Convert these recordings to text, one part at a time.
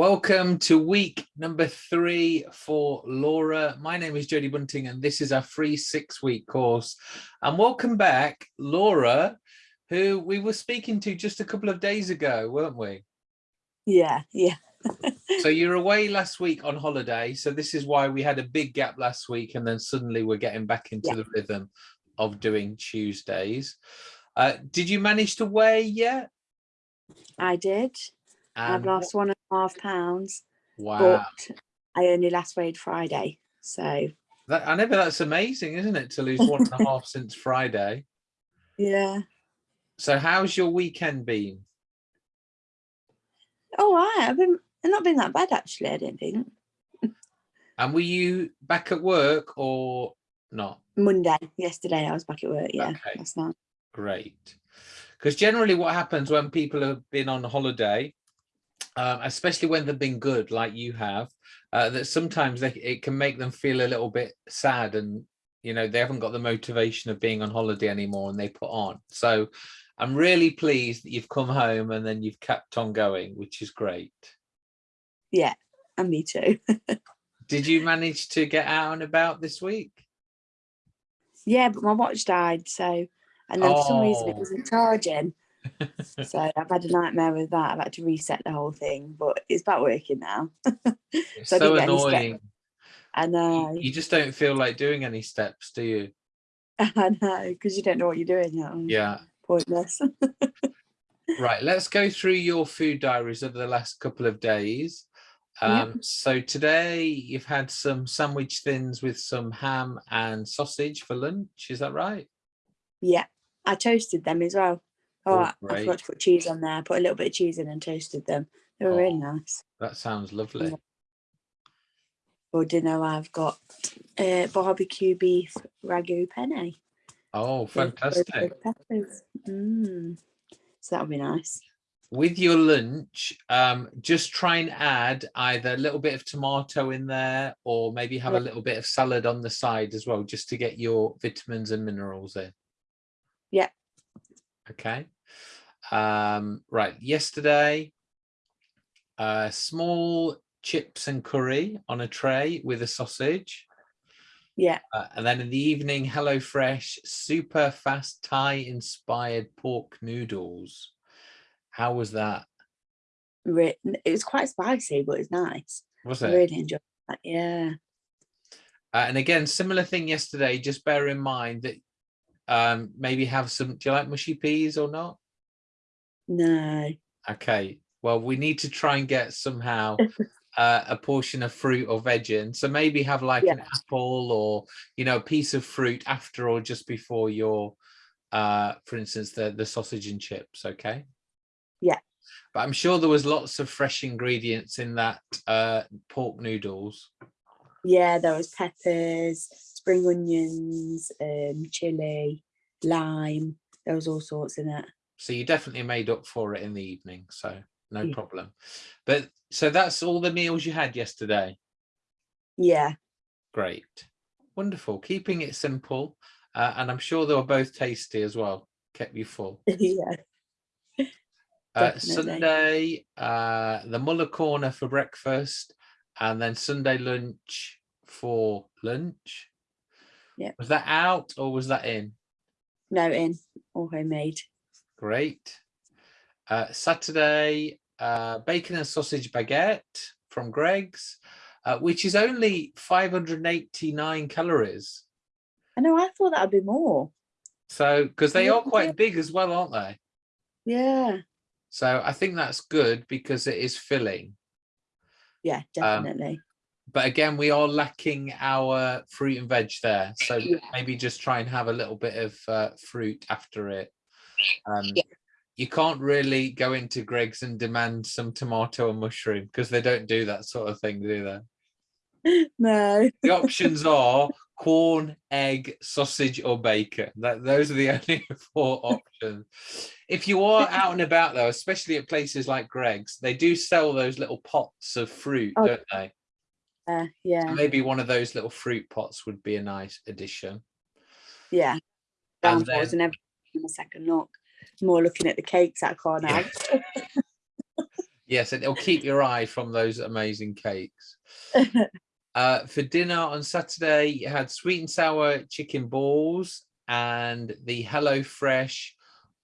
Welcome to week number three for Laura. My name is Jodie Bunting and this is our free six week course. And welcome back, Laura, who we were speaking to just a couple of days ago, weren't we? Yeah, yeah. so you're away last week on holiday. So this is why we had a big gap last week and then suddenly we're getting back into yeah. the rhythm of doing Tuesdays. Uh, did you manage to weigh yet? I did. And I've um, lost one and a half pounds. Wow. But I only last weighed Friday. So that, I know that's amazing, isn't it? To lose one and a half since Friday. Yeah. So how's your weekend been? Oh, right. I've been I've not been that bad actually, I don't think. and were you back at work or not? Monday, yesterday I was back at work, yeah. Okay. That's not great. Because generally what happens when people have been on holiday um, especially when they've been good like you have, uh, that sometimes they, it can make them feel a little bit sad and you know they haven't got the motivation of being on holiday anymore and they put on. So I'm really pleased that you've come home and then you've kept on going, which is great. Yeah, and me too. Did you manage to get out and about this week? Yeah, but my watch died, so and then oh. for some reason it oh. wasn't charging so I've had a nightmare with that. I've had to reset the whole thing, but it's back working now. so, so annoying. I know. You just don't feel like doing any steps, do you? I know, because you don't know what you're doing. Yeah. Pointless. right, let's go through your food diaries over the last couple of days. Um, yep. So today you've had some sandwich thins with some ham and sausage for lunch, is that right? Yeah, I toasted them as well. Oh, I, I forgot to put cheese on there. I put a little bit of cheese in and toasted them. They were oh, really nice. That sounds lovely. For dinner, I've got uh, barbecue beef ragu penne. Oh, fantastic. Mm. So that'll be nice. With your lunch, um, just try and add either a little bit of tomato in there or maybe have yeah. a little bit of salad on the side as well, just to get your vitamins and minerals in. Yeah, Okay. Um, right. Yesterday, uh, small chips and curry on a tray with a sausage. Yeah. Uh, and then in the evening, HelloFresh super fast Thai inspired pork noodles. How was that? It was quite spicy, but it's nice. Was it? I really enjoyed that. Yeah. Uh, and again, similar thing yesterday. Just bear in mind that um, maybe have some, do you like mushy peas or not? No. Okay. Well, we need to try and get somehow uh, a portion of fruit or veg in. So maybe have like yeah. an apple or, you know, a piece of fruit after or just before your, uh, for instance, the, the sausage and chips. Okay. Yeah. But I'm sure there was lots of fresh ingredients in that uh, pork noodles. Yeah, there was peppers, spring onions, um, chili, lime. There was all sorts in it. So you definitely made up for it in the evening. So no yeah. problem. But so that's all the meals you had yesterday. Yeah. Great. Wonderful. Keeping it simple. Uh, and I'm sure they were both tasty as well. Kept you full. yeah. Uh, Sunday, uh, the Muller corner for breakfast, and then Sunday lunch for lunch. Yeah. Was that out or was that in? No, in or homemade. Great. Uh, Saturday, uh, bacon and sausage baguette from Greggs, uh, which is only 589 calories. I know, I thought that'd be more. So, because they are quite big as well, aren't they? Yeah. So I think that's good because it is filling. Yeah, um, definitely. Um, but again, we are lacking our fruit and veg there. So yeah. maybe just try and have a little bit of uh, fruit after it. Um, yeah. You can't really go into Greggs and demand some tomato and mushroom because they don't do that sort of thing, do they? No. the options are corn, egg, sausage, or bacon. That those are the only four options. If you are out and about though, especially at places like Greggs, they do sell those little pots of fruit, oh, don't they? Yeah, yeah. So maybe one of those little fruit pots would be a nice addition. Yeah. And then, in a second look. More looking at the cakes I can't have. Yes, and it'll keep your eye from those amazing cakes. Uh, for dinner on Saturday, you had sweet and sour chicken balls and the Hello Fresh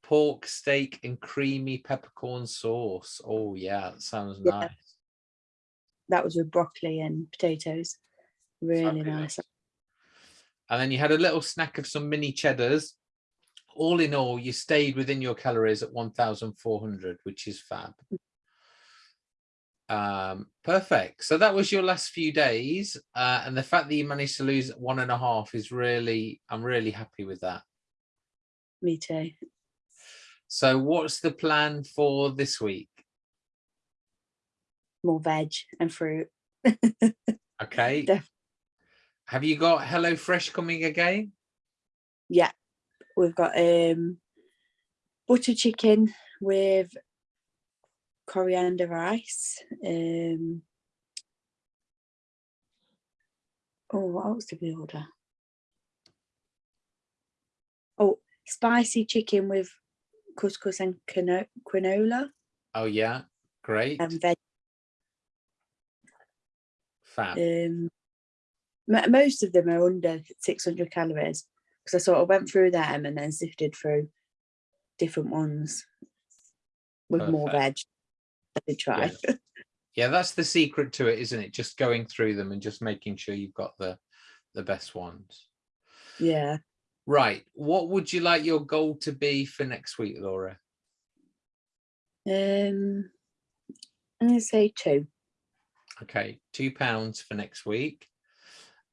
pork steak and creamy peppercorn sauce. Oh yeah, that sounds Yeah. nice. that was with broccoli and potatoes. Really Fabulous. nice. And then you had a little snack of some mini cheddars. All in all, you stayed within your calories at 1,400, which is fab. Um, perfect. So that was your last few days. Uh, and the fact that you managed to lose one and a half is really, I'm really happy with that. Me too. So what's the plan for this week? More veg and fruit. Okay. Have you got Hello Fresh coming again? Yeah, we've got um butter chicken with coriander rice. Um, oh, what else did we order? Oh, spicy chicken with couscous and quino- quinoa Oh yeah, great. and veg. Fab. Um, most of them are under 600 calories because I sort of went through them and then sifted through different ones with more veg. I did try. Yeah, that's the secret to it, isn't it? Just going through them and just making sure you've got the the best ones. Yeah. Right. What would you like your goal to be for next week, Laura? Um, I'm gonna say two. Okay, two pounds for next week.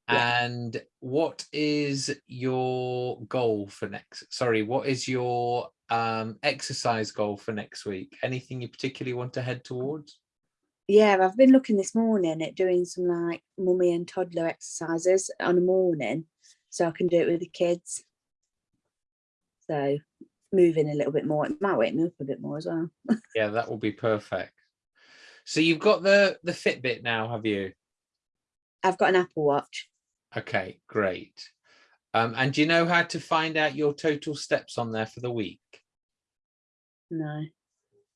Yeah. And what is your goal for next? Sorry, what is your um exercise goal for next week? Anything you particularly want to head towards? Yeah, I've been looking this morning at doing some like mummy and toddler exercises on a morning, so I can do it with the kids. So moving a little bit more. It might wake me up a bit more as well. Yeah, that will be perfect. So you've got the the Fitbit now, have you? I've got an Apple Watch. Okay, great. Um, and do you know how to find out your total steps on there for the week? No.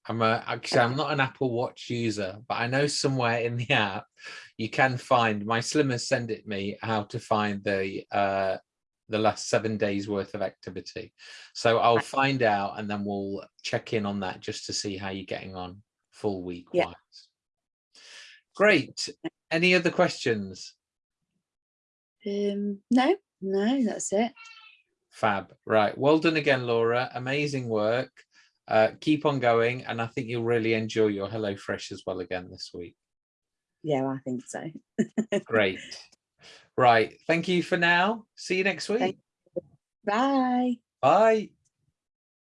I'm a, actually, I'm not an Apple Watch user, but I know somewhere in the app you can find, my slimmers send it me how to find the uh, the last seven days worth of activity. So I'll find out and then we'll check in on that just to see how you're getting on full week Yeah. wise. Great. Any other questions? Um, no, no, that's it. Fab. Right. Well done again, Laura. Amazing work. Uh, keep on going. And I think you'll really enjoy your Hello Fresh as well again this week. Yeah, I think so. Great. Right. Thank you for now. See you next week. Bye. Bye.